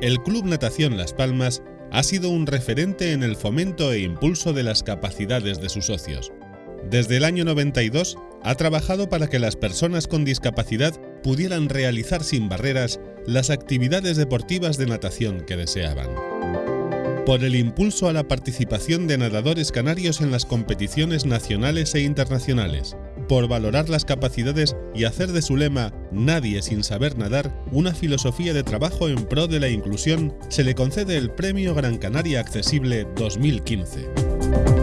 el Club Natación Las Palmas ha sido un referente en el fomento e impulso de las capacidades de sus socios. Desde el año 92 ha trabajado para que las personas con discapacidad pudieran realizar sin barreras las actividades deportivas de natación que deseaban. Por el impulso a la participación de nadadores canarios en las competiciones nacionales e internacionales, por valorar las capacidades y hacer de su lema Nadie sin saber nadar una filosofía de trabajo en pro de la inclusión, se le concede el Premio Gran Canaria Accesible 2015.